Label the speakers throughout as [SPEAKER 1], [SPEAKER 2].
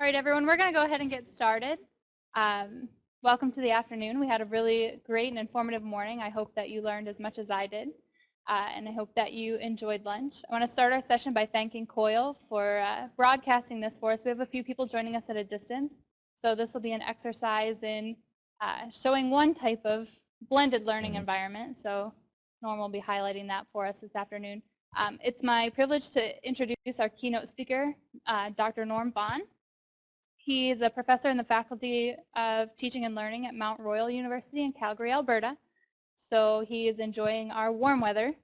[SPEAKER 1] All right, everyone, we're going to go ahead and get started. Um, welcome to the afternoon. We had a really great and informative morning. I hope that you learned as much as I did, uh, and I hope that you enjoyed lunch. I want to start our session by thanking COIL for uh, broadcasting this for us. We have a few people joining us at a distance, so this will be an exercise in uh, showing one type of blended learning
[SPEAKER 2] Mm-hmm.
[SPEAKER 1] environment. So Norm will be highlighting that for us this afternoon. Um, it's my privilege to introduce our keynote speaker, uh, Dr. Norm Vaughan. He is a professor in the Faculty of Teaching and Learning at Mount Royal University in Calgary, Alberta. So he is enjoying our warm weather.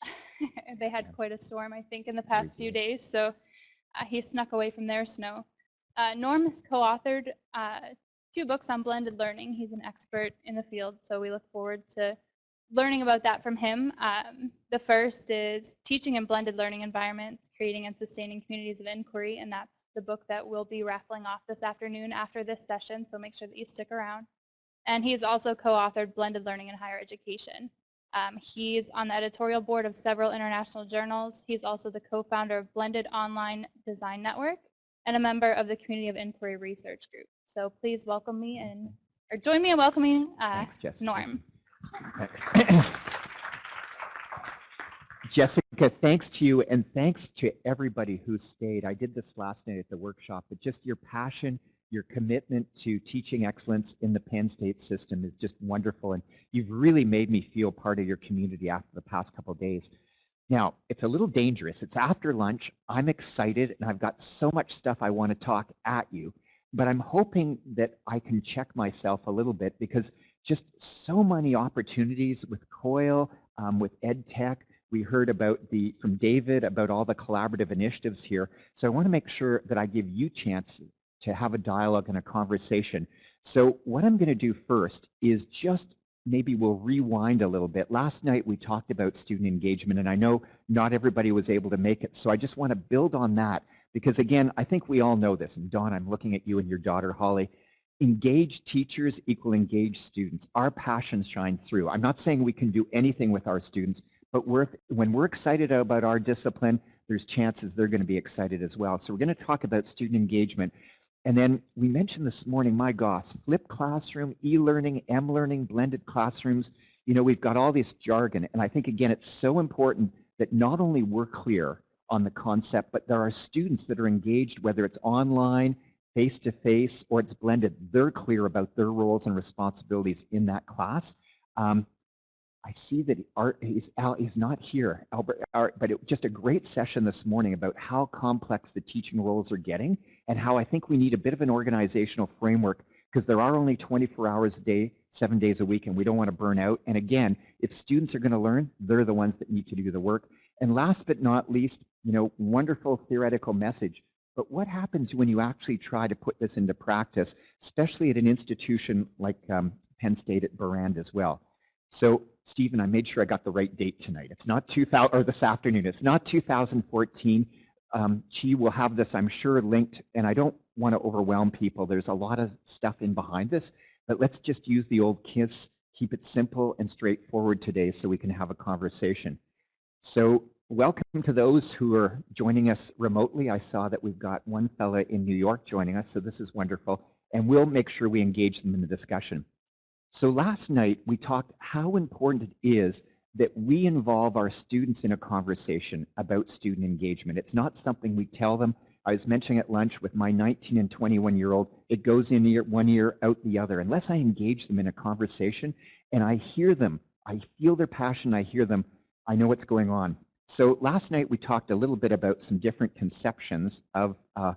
[SPEAKER 1] they had quite a storm, I think, in the past few days, so uh, he snuck away from their snow. Uh, Norm has co-authored uh, two books on blended learning. He's an expert in the field, so we look forward to learning about that from him. Um, the first is Teaching in Blended Learning Environments, Creating and Sustaining Communities of Inquiry, and that's the book that we'll be raffling off this afternoon after this session, so make sure that you stick around. And he's also co-authored Blended Learning in Higher Education. Um, he's on the editorial board of several international journals. He's also the co-founder of Blended Online Design Network and a member of the Community of Inquiry Research Group. So please welcome me and, or join me in welcoming uh,
[SPEAKER 2] Thanks,
[SPEAKER 1] Norm.
[SPEAKER 2] Thanks. Jessica, thanks to you and thanks to everybody who stayed. I did this last night at the workshop, but just your passion, your commitment to teaching excellence in the Penn State system is just wonderful. And you've really made me feel part of your community after the past couple days. Now, it's a little dangerous. It's after lunch. I'm excited and I've got so much stuff I want to talk at you, but I'm hoping that I can check myself a little bit because just so many opportunities with COIL, um, with EdTech. We heard about the from David about all the collaborative initiatives here. So I want to make sure that I give you chance to have a dialogue and a conversation. So what I'm going to do first is just maybe we'll rewind a little bit. Last night we talked about student engagement and I know not everybody was able to make it. So I just want to build on that because again, I think we all know this. And Dawn, I'm looking at you and your daughter, Holly. Engaged teachers equal engaged students. Our passions shine through. I'm not saying we can do anything with our students, but we're, when we're excited about our discipline, there's chances they're going to be excited as well. So we're going to talk about student engagement. And then we mentioned this morning, my gosh, flipped classroom, e-learning, M-learning, blended classrooms. You know, we've got all this jargon. And I think, again, it's so important that not only we're clear on the concept, but there are students that are engaged, whether it's online, face-to-face, or it's blended. They're clear about their roles and responsibilities in that class. Um, I see that Art Al, he's not here, Albert. Art, but it, just a great session this morning about how complex the teaching roles are getting, and how I think we need a bit of an organizational framework because there are only 24 hours a day, seven days a week, and we don't want to burn out. And again, if students are going to learn, they're the ones that need to do the work. And last but not least, you know, wonderful theoretical message. But what happens when you actually try to put this into practice, especially at an institution like um, Penn State at Behrend as well? So Stephen, I made sure I got the right date tonight. It's not 2000 or this afternoon. It's not 2014. Um, will have this, I'm sure, linked, and I don't want to overwhelm people. There's a lot of stuff in behind this, but let's just use the old KISS, keep it simple and straightforward today so we can have a conversation. So welcome to those who are joining us remotely. I saw that we've got one fella in New York joining us, so this is wonderful, and we'll make sure we engage them in the discussion. So last night we talked how important it is that we involve our students in a conversation about student engagement. It's not something we tell them. I was mentioning at lunch with my 19 and 21 year old, it goes in ear, one ear, out the other. Unless I engage them in a conversation and I hear them, I feel their passion, I hear them, I know what's going on. So last night we talked a little bit about some different conceptions of uh,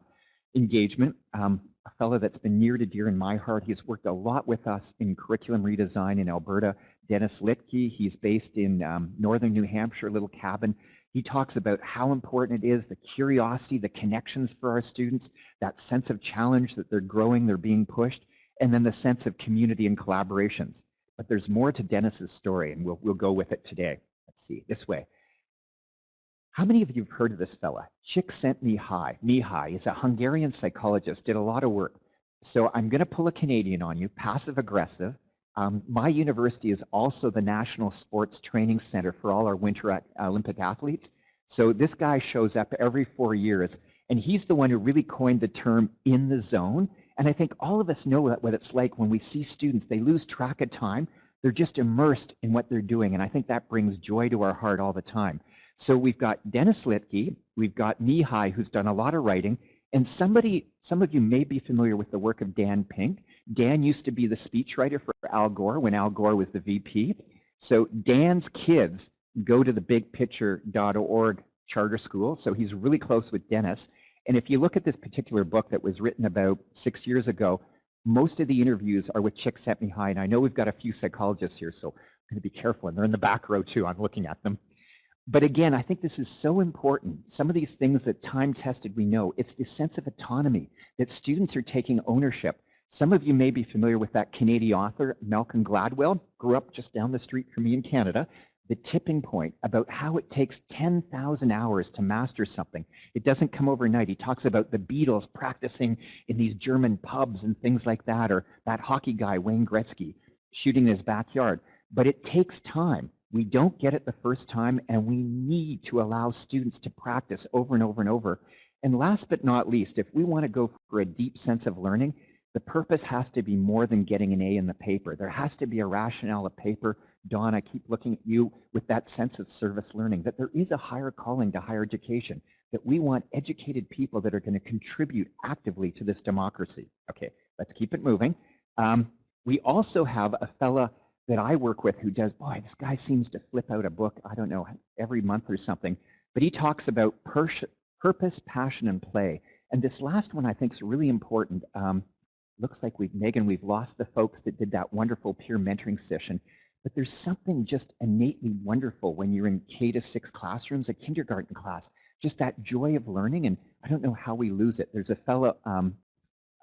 [SPEAKER 2] engagement. Um, a fellow that's been near to dear in my heart. He's worked a lot with us in curriculum redesign in Alberta. Dennis Littky, he's based in um, northern New Hampshire, little cabin. He talks about how important it is, the curiosity, the connections for our students, that sense of challenge that they're growing, they're being pushed, and then the sense of community and collaborations. But there's more to Dennis's story, and we'll, we'll go with it today. Let's see, this way. How many of you have heard of this fella? Csikszentmihalyi. Mihaly is a Hungarian psychologist, did a lot of work. So I'm going to pull a Canadian on you, passive aggressive. Um, my university is also the National Sports Training Center for all our Winter Olympic athletes. So this guy shows up every four years And he's the one who really coined the term in the zone. And I think all of us know what it's like when we see students, they lose track of time. They're just immersed in what they're doing. And I think that brings joy to our heart all the time. So we've got Dennis Littky, we've got Mihaly, who's done a lot of writing, and somebody, some of you may be familiar with the work of Dan Pink. Dan used to be the speechwriter for Al Gore when Al Gore was the VP. So Dan's kids go to the bigpicture.org charter school, so he's really close with Dennis. And if you look at this particular book that was written about six years ago, most of the interviews are with Csikszentmihalyi, and I know we've got a few psychologists here, so I'm going to be careful, and they're in the back row too, I'm looking at them. But again, I think this is so important. Some of these things that time tested we know, it's the sense of autonomy that students are taking ownership. Some of you may be familiar with that Canadian author, Malcolm Gladwell, grew up just down the street from me in Canada. The tipping point about how it takes 10,000 hours to master something. It doesn't come overnight. He talks about the Beatles practicing in these German pubs and things like that, or that hockey guy, Wayne Gretzky, shooting in his backyard. But it takes time. We don't get it the first time, and we need to allow students to practice over and over and over. And last but not least, if we want to go for a deep sense of learning, the purpose has to be more than getting an A in the paper. There has to be a rationale of paper. Dawn, I keep looking at you with that sense of service learning, that there is a higher calling to higher education, that we want educated people that are going to contribute actively to this democracy. Okay, let's keep it moving. Um, we also have a fella that I work with who does, boy, this guy seems to flip out a book, I don't know, every month or something, but he talks about purpose, passion, and play. And this last one I think is really important. Um, looks like we've, Megan, we've lost the folks that did that wonderful peer mentoring session, but there's something just innately wonderful when you're in K to six classrooms, a kindergarten class, just that joy of learning, and I don't know how we lose it. There's a fellow, um,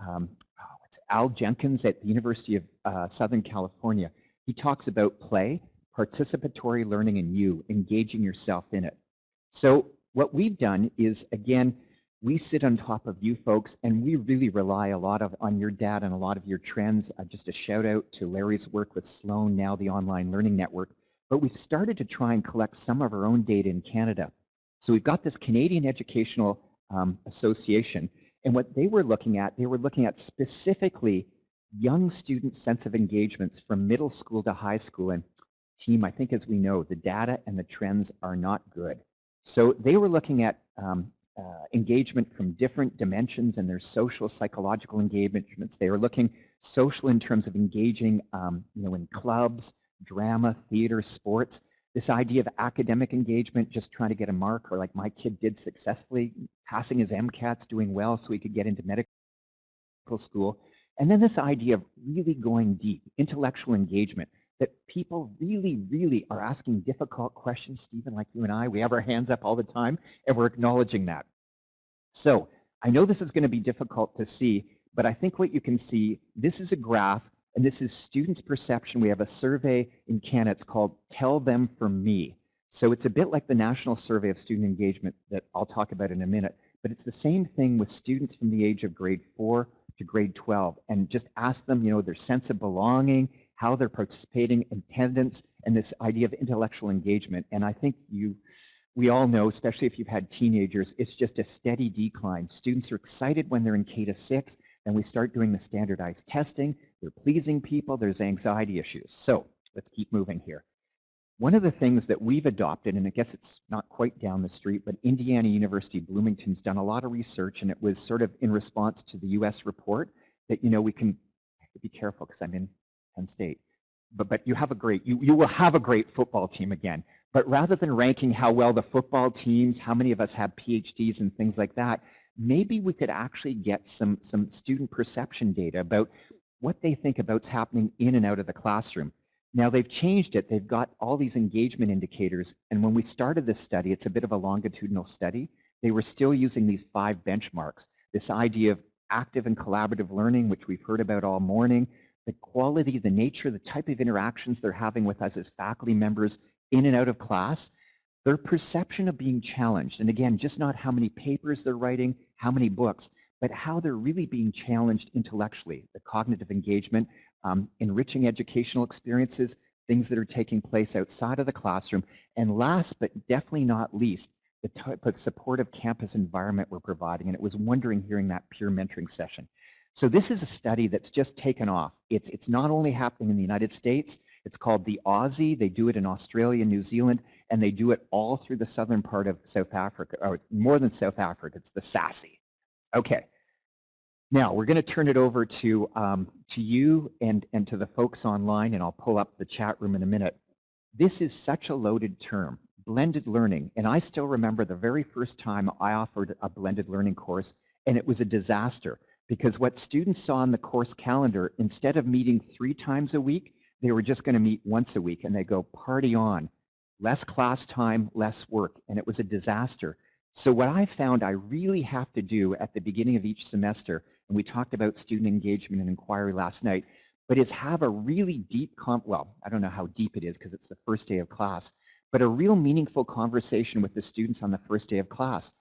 [SPEAKER 2] um, oh, it's Al Jenkins at the University of uh, Southern California. He talks about play, participatory learning, and you, engaging yourself in it. So what we've done is, again, we sit on top of you folks and we really rely a lot of on your data and a lot of your trends. Uh, just a shout out to Larry's work with Sloan, now the Online Learning Network. But we've started to try and collect some of our own data in Canada. So we've got this Canadian Educational um, Association, and what they were looking at, they were looking at specifically young students' sense of engagements from middle school to high school. And team, I think as we know, the data and the trends are not good. So they were looking at um, uh, engagement from different dimensions and their social psychological engagements. They were looking social in terms of engaging um, you know, in clubs, drama, theater, sports. This idea of academic engagement, just trying to get a mark, or like my kid did successfully, passing his MCATs, doing well so he could get into medical school. And then this idea of really going deep, intellectual engagement, that people really, really are asking difficult questions, Stephen, like you and I. We have our hands up all the time, and we're acknowledging that. So I know this is going to be difficult to see, but I think what you can see, this is a graph, and this is students' perception. We have a survey in Canada. It's called Tell Them From Me. So it's a bit like the National Survey of Student Engagement that I'll talk about in a minute, but it's the same thing with students from the age of grade 4 to grade 12 and just ask them, you know, their sense of belonging, how they're participating, attendance, and this idea of intellectual engagement. And I think you, we all know, especially if you've had teenagers, it's just a steady decline. Students are excited when they're in K to 6, and we start doing the standardized testing, they're pleasing people, there's anxiety issues. So let's keep moving here. One of the things that we've adopted, and I guess it's not quite down the street, but Indiana University Bloomington's done a lot of research, and it was sort of in response to the US report that, you know, we can be careful because I'm in Penn State. But, but you have a great, you, you will have a great football team again. But rather than ranking how well the football teams, how many of us have PhDs and things like that, maybe we could actually get some, some student perception data about what they think about's happening in and out of the classroom. Now they've changed it. They've got all these engagement indicators. And when we started this study, it's a bit of a longitudinal study. They were still using these five benchmarks. This idea of active and collaborative learning, which we've heard about all morning, the quality, the nature, the type of interactions they're having with us as faculty members in and out of class, their perception of being challenged. And again, just not how many papers they're writing, how many books, but how they're really being challenged intellectually, the cognitive engagement, um, enriching educational experiences, things that are taking place outside of the classroom, and last but definitely not least, the type of supportive campus environment we're providing, and it was wondering hearing that peer mentoring session. So this is a study that's just taken off. It's, it's not only happening in the United States, it's called the AUSSE. They do it in Australia, New Zealand, and they do it all through the southern part of South Africa, or more than South Africa, it's the SASE. Okay. Now we're going to turn it over to, um, to you and, and to the folks online, and I'll pull up the chat room in a minute. This is such a loaded term, blended learning, and I still remember the very first time I offered a blended learning course, and it was a disaster because what students saw in the course calendar, instead of meeting three times a week, they were just going to meet once a week and they go party on. Less class time, less work, and it was a disaster. So what I found I really have to do at the beginning of each semester, and we talked about student engagement and inquiry last night, but is have a really deep, comp well, I don't know how deep it is because it's the first day of class, but a real meaningful conversation with the students on the first day of class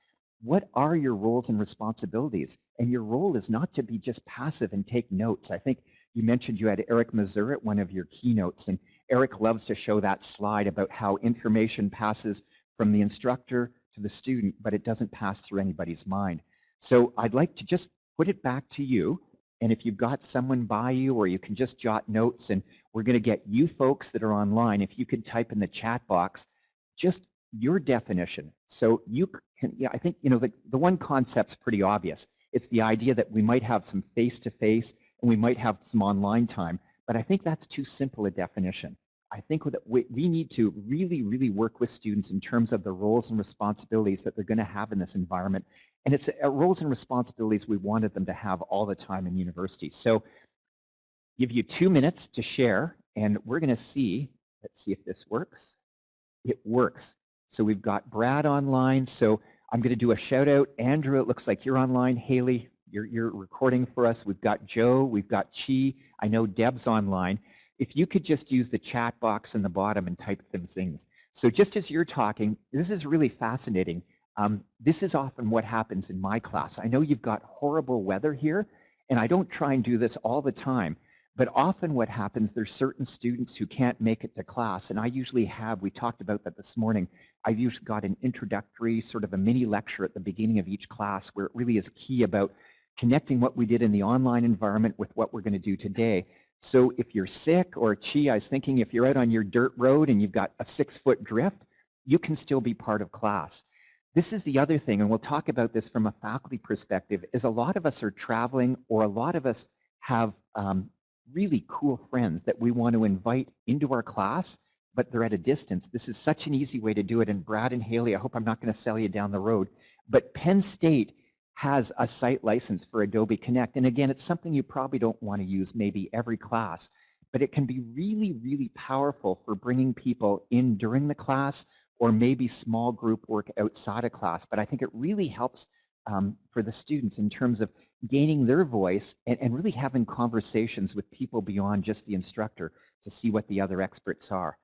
[SPEAKER 2] what are your roles and responsibilities? And your role is not to be just passive and take notes. I think you mentioned you had Eric Mazur at one of your keynotes, and Eric loves to show that slide about how information passes from the instructor to the student, but it doesn't pass through anybody's mind. So I'd like to just put it back to you. And if you've got someone by you or you can just jot notes and we're going to get you folks that are online, if you could type in the chat box, just your definition. So you can, yeah, I think, you know, the, the one concept's pretty obvious. It's the idea that we might have some face-to-face -face and we might have some online time, but I think that's too simple a definition. I think that we, we need to really, really work with students in terms of the roles and responsibilities that they're going to have in this environment. And it's uh, roles and responsibilities we wanted them to have all the time in university. So give you two minutes to share, and we're going to see, let's see if this works. It works. So we've got Brad online. So I'm going to do a shout out. Andrew, it looks like you're online. Haley, you're, you're recording for us. We've got Joe. We've got Chi. I know Deb's online. If you could just use the chat box in the bottom and type them things. So just as you're talking, this is really fascinating. Um, this is often what happens in my class. I know you've got horrible weather here, and I don't try and do this all the time, but often what happens, there's certain students who can't make it to class, and I usually have, we talked about that this morning, I've usually got an introductory sort of a mini lecture at the beginning of each class where it really is key about connecting what we did in the online environment with what we're going to do today. So if you're sick or gee, I was thinking if you're out on your dirt road and you've got a six foot drift, you can still be part of class. This is the other thing, and we'll talk about this from a faculty perspective, is a lot of us are traveling or a lot of us have um, really cool friends that we want to invite into our class but they're at a distance. This is such an easy way to do it. And Brad and Haley, I hope I'm not going to sell you down the road, but Penn State has a site license for Adobe Connect. And again, it's something you probably don't want to use maybe every class, but it can be really, really powerful for bringing people in during the class or maybe small group work outside of class. But I think it really helps um, for the students in terms of gaining their voice and, and really having conversations with people beyond just the instructor to see what the other experts are.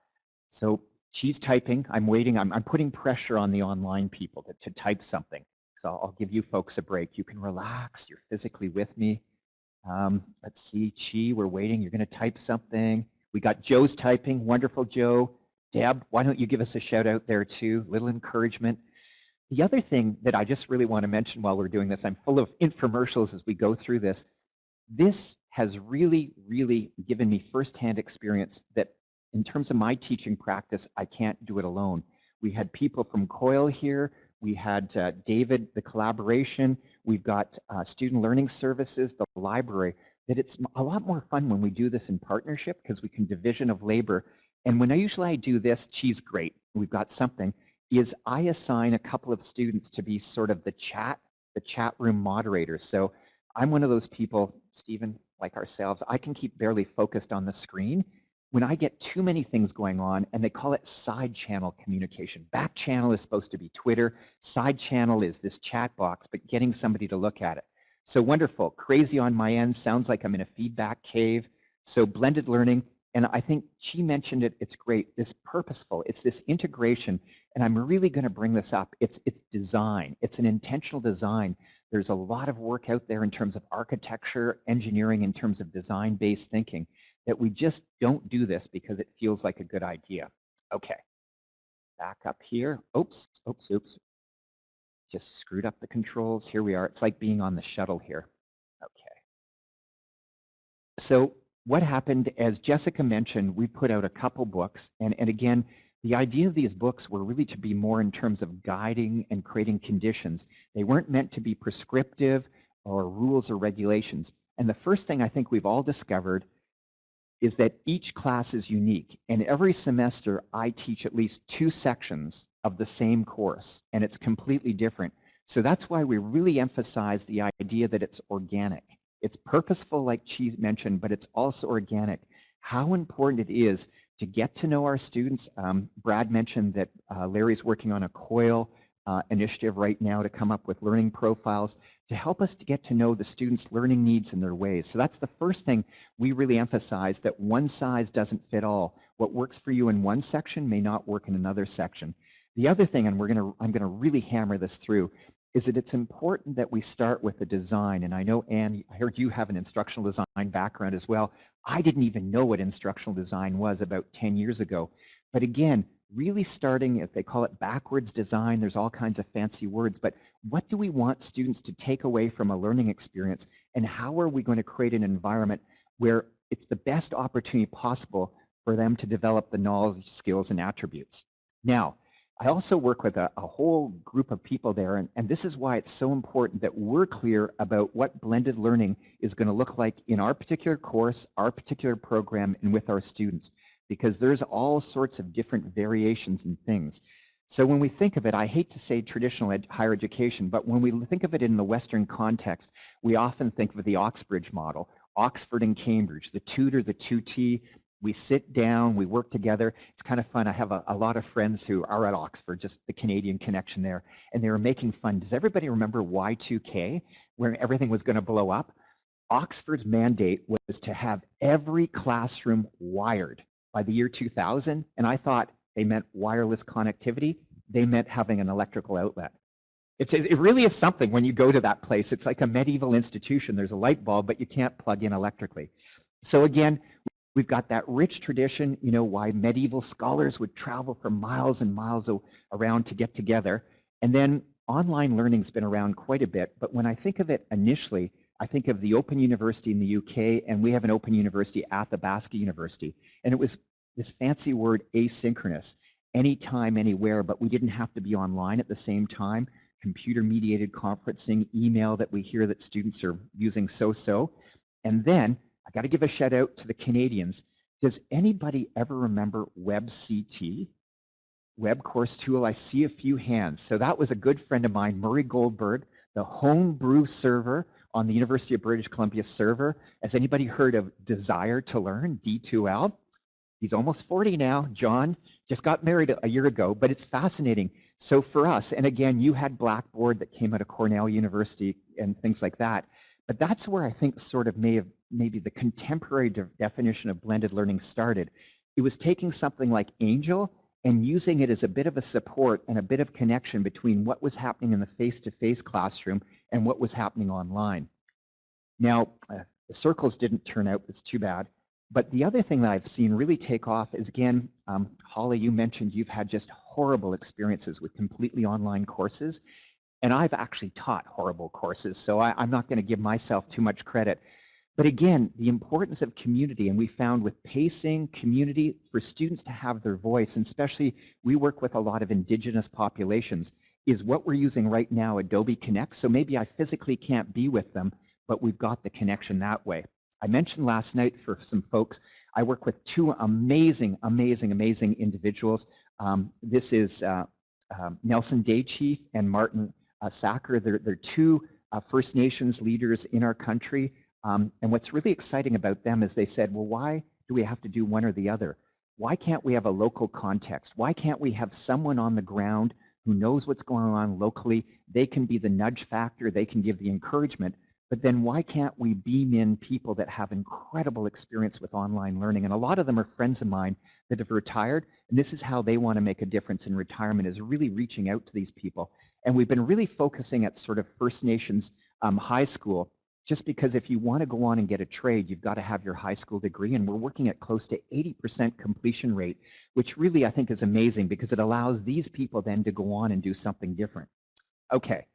[SPEAKER 2] So she's typing. I'm waiting. I'm, I'm putting pressure on the online people to, to type something. So I'll, I'll, give you folks a break. You can relax. You're physically with me. Um, let's see. Chi, we're waiting. You're going to type something. We got Joe's typing. Wonderful, Joe. Deb, why don't you give us a shout out there too? Little encouragement. The other thing that I just really want to mention while we're doing this, I'm full of infomercials as we go through this. This has really, really given me firsthand experience that in terms of my teaching practice, I can't do it alone. We had people from COIL here. We had uh, David, the collaboration. We've got uh, student learning services, the library, that it's a lot more fun when we do this in partnership because we can division of labor. And when I usually I do this, she's great, we've got something, is I assign a couple of students to be sort of the chat, the chat room moderators. So I'm one of those people, Stephen, like ourselves, I can keep barely focused on the screen when I get too many things going on, and they call it side channel communication. Back channel is supposed to be Twitter. Side channel is this chat box, but getting somebody to look at it. So wonderful. Crazy on my end. Sounds like I'm in a feedback cave. So blended learning. And I think she mentioned it. It's great. This purposeful. It's this integration. And I'm really going to bring this up. It's, it's design. It's an intentional design. There's a lot of work out there in terms of architecture, engineering, in terms of design-based thinking that we just don't do this because it feels like a good idea. Okay, back up here. Oops, oops, oops. just screwed up the controls. Here we are. It's like being on the shuttle here. Okay. So what happened, as Jessica mentioned, we put out a couple books. And, and again, the idea of these books were really to be more in terms of guiding and creating conditions. They weren't meant to be prescriptive or rules or regulations. And the first thing I think we've all discovered is that each class is unique. And every semester, I teach at least two sections of the same course, and it's completely different. So that's why we really emphasize the idea that it's organic. It's purposeful, like she mentioned, but it's also organic. How important it is to get to know our students. Um, Brad mentioned that uh, Larry's working on a COIL uh, initiative right now to come up with learning profiles to help us to get to know the students' learning needs and their ways. So that's the first thing we really emphasize that one size doesn't fit all. What works for you in one section may not work in another section. The other thing, and we're gonna, I'm gonna really hammer this through, is that it's important that we start with the design. And I know, Anne, I heard you have an instructional design background as well. I didn't even know what instructional design was about 10 years ago. But again, really starting, if they call it backwards design, there's all kinds of fancy words, but what do we want students to take away from a learning experience and how are we going to create an environment where it's the best opportunity possible for them to develop the knowledge, skills, and attributes. Now, I also work with a, a whole group of people there, and, and this is why it's so important that we're clear about what blended learning is going to look like in our particular course, our particular program, and with our students because there's all sorts of different variations and things. So when we think of it, I hate to say traditional ed higher education, but when we think of it in the Western context, we often think of the Oxbridge model, Oxford and Cambridge, the tutor, the tutee, we sit down, we work together. It's kind of fun. I have a, a, lot of friends who are at Oxford, just the Canadian connection there, and they were making fun. Does everybody remember Y2K, where everything was going to blow up? Oxford's mandate was to have every classroom wired by the year 2000, and I thought they meant wireless connectivity. They meant having an electrical outlet. It's, it really is something when you go to that place. It's like a medieval institution. There's a light bulb, but you can't plug in electrically. So again, we've got that rich tradition, you know, why medieval scholars would travel for miles and miles around to get together. And then online learning's been around quite a bit, but when I think of it initially, I think of the Open University in the UK, and we have an Open University at the Athabasca University. And it was this fancy word asynchronous, anytime, anywhere, but we didn't have to be online at the same time. Computer mediated conferencing, email that we hear that students are using so-so. And then I got to give a shout out to the Canadians. Does anybody ever remember WebCT? Web Course Tool, I see a few hands. So that was a good friend of mine, Murray Goldberg, the homebrew server on the University of British Columbia server. Has anybody heard of Desire to Learn, D2L? He's almost 40 now. John just got married a year ago, but it's fascinating. So for us, and again, you had Blackboard that came out of Cornell University and things like that. But that's where I think sort of may have maybe the contemporary de definition of blended learning started. It was taking something like Angel and using it as a bit of a support and a bit of connection between what was happening in the face-to-face -face classroom and what was happening online. Now, uh, the circles didn't turn out, it's too bad. But the other thing that I've seen really take off is, again, um, Holly, you mentioned you've had just horrible experiences with completely online courses. And I've actually taught horrible courses, so I, I'm not going to give myself too much credit. But again, the importance of community, and we found with pacing, community, for students to have their voice, and especially we work with a lot of indigenous populations, is what we're using right now, Adobe Connect. So maybe I physically can't be with them, but we've got the connection that way. I mentioned last night for some folks, I work with two amazing, amazing, amazing individuals. Um, this is uh, uh, Nelson and Martin uh, Sacker. They're, they're two uh, First Nations leaders in our country. Um, and what's really exciting about them is they said, well, why do we have to do one or the other? Why can't we have a local context? Why can't we have someone on the ground who knows what's going on locally? They can be the nudge factor. They can give the encouragement. But then why can't we beam in people that have incredible experience with online learning? And a lot of them are friends of mine that have retired. And this is how they want to make a difference in retirement is really reaching out to these people. And we've been really focusing at sort of First Nations um, high school, just because if you want to go on and get a trade, you've got to have your high school degree. And we're working at close to 80% completion rate, which really I think is amazing because it allows these people then to go on and do something different. Okay.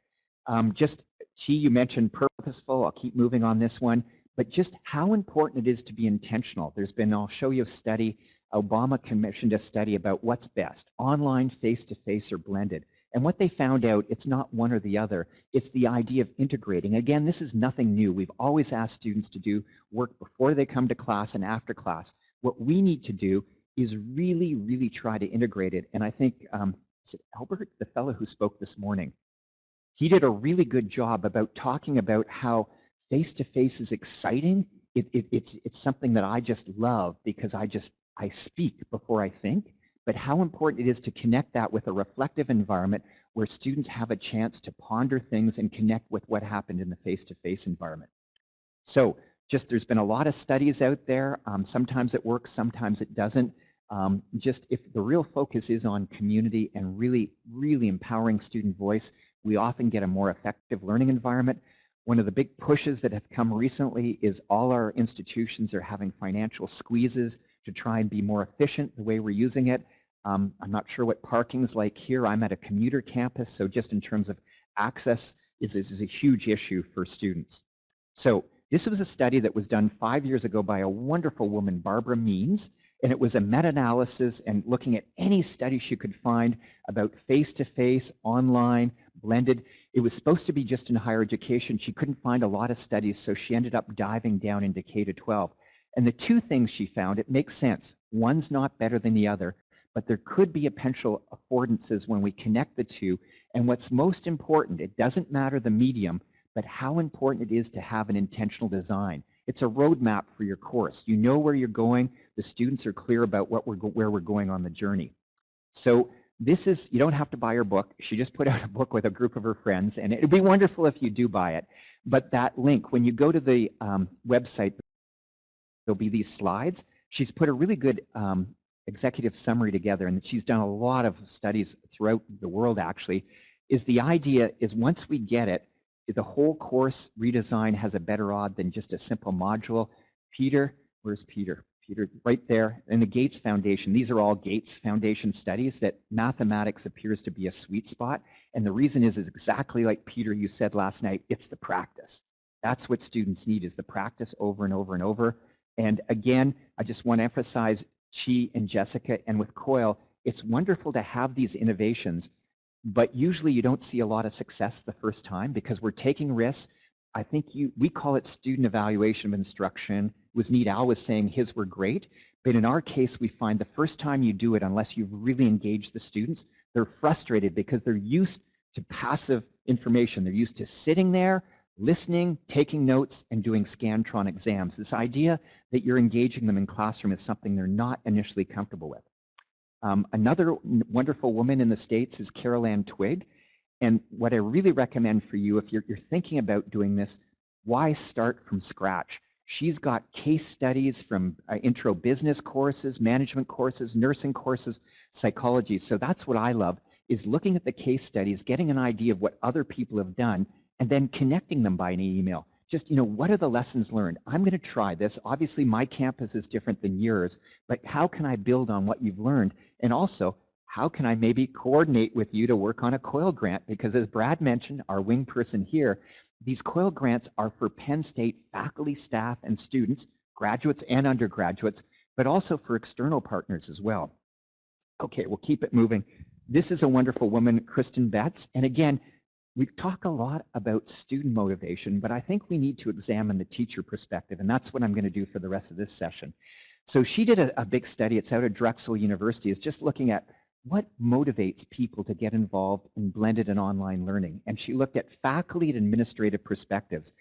[SPEAKER 2] Um, just, Chi, you mentioned purposeful. I'll keep moving on this one. But just how important it is to be intentional. There's been, I'll show you a study, Obama commissioned a study about what's best, online, face-to-face, or blended. And what they found out, it's not one or the other. It's the idea of integrating. Again, this is nothing new. We've always asked students to do work before they come to class and after class. What we need to do is really, really try to integrate it. And I think, um, is it Albert, the fellow who spoke this morning? He did a really good job about talking about how face-to-face is exciting. It, it, it's, it's something that I just love because I just, I speak before I think but how important it is to connect that with a reflective environment where students have a chance to ponder things and connect with what happened in the face-to-face -face environment. So just there's been a lot of studies out there. Um, sometimes it works, sometimes it doesn't. Um, just if the real focus is on community and really, really empowering student voice, we often get a more effective learning environment. One of the big pushes that have come recently is all our institutions are having financial squeezes to try and be more efficient the way we're using it. Um, I'm not sure what parking is like here. I'm at a commuter campus, so just in terms of access is, is, is a huge issue for students. So this was a study that was done five years ago by a wonderful woman, Barbara Means, and it was a meta-analysis and looking at any study she could find about face-to-face, -face, online, blended. It was supposed to be just in higher education. She couldn't find a lot of studies, so she ended up diving down into K-12. And the two things she found, it makes sense. One's not better than the other, but there could be a potential affordances when we connect the two. And what's most important, it doesn't matter the medium, but how important it is to have an intentional design. It's a roadmap for your course. You know where you're going. The students are clear about what we're where we're going on the journey. So this is, you don't have to buy her book. She just put out a book with a group of her friends, and it'd be wonderful if you do buy it. But that link, when you go to the um, website, there'll be these slides. She's put a really good um, executive summary together, and she's done a lot of studies throughout the world actually, is the idea is once we get it, the whole course redesign has a better odd than just a simple module. Peter, where's Peter? Peter, right there, in the Gates Foundation. These are all Gates Foundation studies that mathematics appears to be a sweet spot. And the reason is, is exactly like Peter, you said last night, it's the practice. That's what students need is the practice over and over and over. And again, I just want to emphasize Chi and Jessica and with COIL, it's wonderful to have these innovations, but usually you don't see a lot of success the first time because we're taking risks. I think you we call it student evaluation of instruction. Was Wasneet Al was saying his were great, but in our case, we find the first time you do it, unless you've really engaged the students, they're frustrated because they're used to passive information. They're used to sitting there, listening, taking notes, and doing Scantron exams. This idea that you're engaging them in classroom is something they're not initially comfortable with. Um, another wonderful woman in the States is Carol Ann Twigg. And what I really recommend for you, if you're, you're thinking about doing this, why start from scratch? She's got case studies from uh, intro business courses, management courses, nursing courses, psychology. So that's what I love, is looking at the case studies, getting an idea of what other people have done, and then connecting them by an email. Just, you know, what are the lessons learned? I'm going to try this. Obviously, my campus is different than yours, but how can I build on what you've learned? And also, how can I maybe coordinate with you to work on a COIL grant? Because as Brad mentioned, our wing person here, these COIL grants are for Penn State faculty, staff, and students, graduates and undergraduates, but also for external partners as well. Okay, we'll keep it moving. This is a wonderful woman, Kristen Betts. And again, we talk a lot about student motivation, but I think we need to examine the teacher perspective, and that's what I'm going to do for the rest of this session. So she did a, a big study, it's out of Drexel University, is just looking at what motivates people to get involved in blended and online learning. And she looked at faculty and administrative perspectives.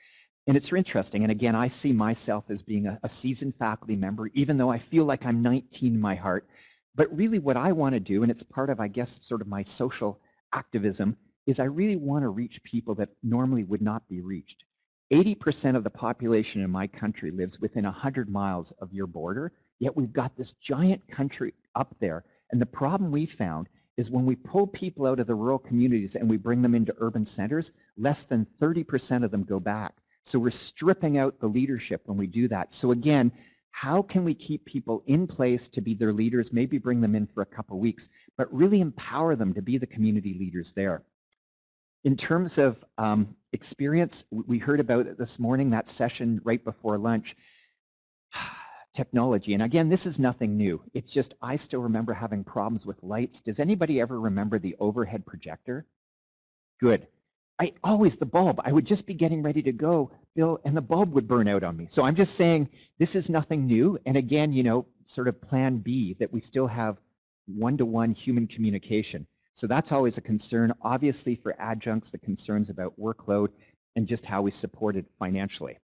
[SPEAKER 2] And it's interesting, and again, I see myself as being a, a seasoned faculty member, even though I feel like I'm 19 in my heart. But really what I want to do, and it's part of, I guess, sort of my social activism, is I really want to reach people that normally would not be reached. 80% of the population in my country lives within 100 miles of your border, yet we've got this giant country up there. And the problem we found is when we pull people out of the rural communities and we bring them into urban centers, less than 30% of them go back. So we're stripping out the leadership when we do that. So again, how can we keep people in place to be their leaders, maybe bring them in for a couple weeks, but really empower them to be the community leaders there? In terms of um, experience, we heard about it this morning, that session right before lunch. Technology, and again, this is nothing new. It's just I still remember having problems with lights. Does anybody ever remember the overhead projector? Good. I always the bulb. I would just be getting ready to go, Bill, and the bulb would burn out on me. So I'm just saying this is nothing new. And again, you know, sort of plan B that we still have one-to-one human communication. So that's always a concern. Obviously for adjuncts, the concerns about workload and just how we support it financially.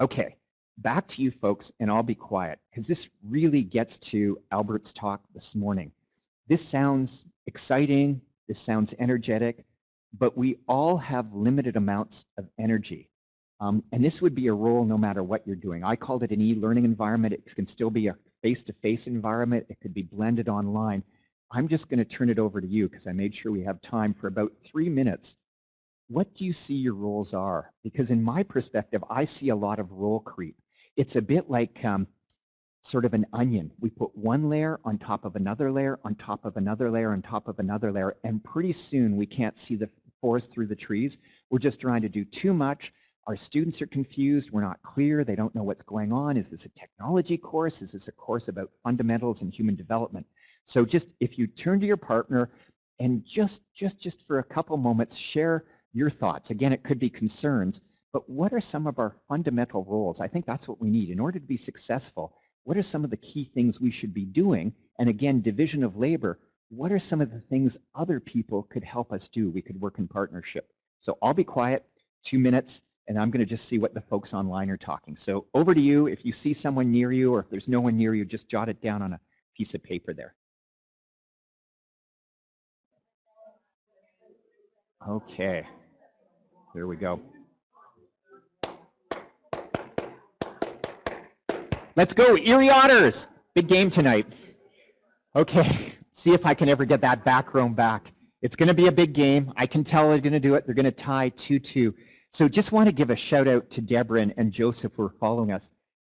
[SPEAKER 2] Okay, back to you folks, and I'll be quiet because this really gets to Albert's talk this morning. This sounds exciting, this sounds energetic, but we all have limited amounts of energy. Um, and this would be a role no matter what you're doing. I called it an e-learning environment. It can still be a face-to-face environment. It could be blended online. I'm just going to turn it over to you because I made sure we have time for about three minutes. What do you see your roles are? Because in my perspective, I see a lot of role creep. It's a bit like um, sort of an onion. We put one layer on top of another layer, on top of another layer, on top of another layer, and pretty soon we can't see the forest through the trees. We're just trying to do too much. Our students are confused. We're not clear. They don't know what's going on. Is this a technology course? Is this a course about fundamentals and human development? So just if you turn to your partner and just, just, just for a couple moments, share your thoughts. Again, it could be concerns, but what are some of our fundamental roles? I think that's what we need. In order to be successful, what are some of the key things we should be doing? And again, division of labor, what are some of the things other people could help us do? We could work in partnership. So I'll be quiet, two minutes, and I'm going to just see what the folks online are talking. So over to you. If you see someone near you or if there's no one near you, just jot it down on a piece of paper there. Okay, there we go. Let's go, Erie Otters! Big game tonight. Okay, see if I can ever get that back row back. It's going to be a big game. I can tell they're going to do it. They're going to tie 2-2. So just want to give a shout out to Deborah and, and Joseph who are following us.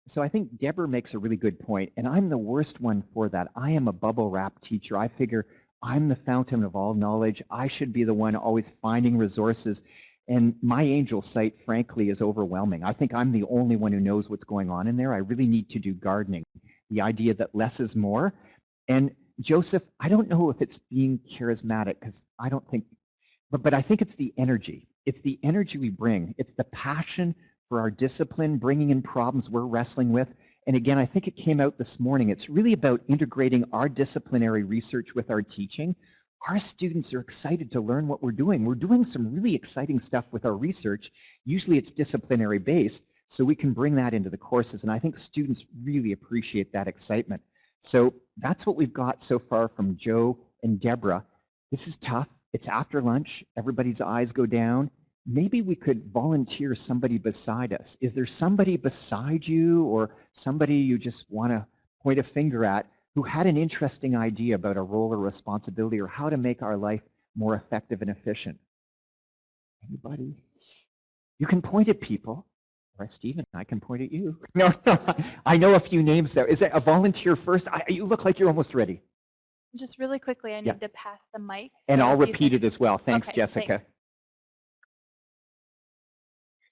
[SPEAKER 2] So I think Deborah makes a really good point, and I'm the worst one for that. I am a bubble wrap teacher. I figure I'm the fountain of all knowledge. I should be the one always finding resources. And my angel site, frankly, is overwhelming. I think I'm the only one who knows what's going on in there. I really need to do gardening. The idea that less is more. And Joseph, I don't know if it's being charismatic because I don't think, but, but I think it's the energy. It's the energy we bring. It's the passion for our discipline, bringing in problems we're wrestling with. And again, I think it came out this morning. It's really about integrating our disciplinary research with our teaching. Our students are excited to learn what we're doing. We're doing some really exciting stuff with our research. Usually it's disciplinary based, so we can bring that into the courses. And I think students really appreciate that excitement. So that's what we've got so far from Joe and Deborah. This is tough. It's after lunch. Everybody's eyes go down maybe we could volunteer somebody beside us. Is there somebody beside you or somebody you just want to point a finger at who had an interesting idea about a role or responsibility or how to make our life more effective and efficient? Anybody? You can point at people. Or Stephen, I can point at you. No, no, I know a few names there. Is it a volunteer first? I, you look like you're almost ready.
[SPEAKER 1] Just really quickly, I need
[SPEAKER 2] Yeah.
[SPEAKER 1] to pass the mic.
[SPEAKER 2] And I'll repeat
[SPEAKER 1] can-
[SPEAKER 2] it as well. Thanks,
[SPEAKER 1] Okay,
[SPEAKER 2] Jessica.
[SPEAKER 1] thanks.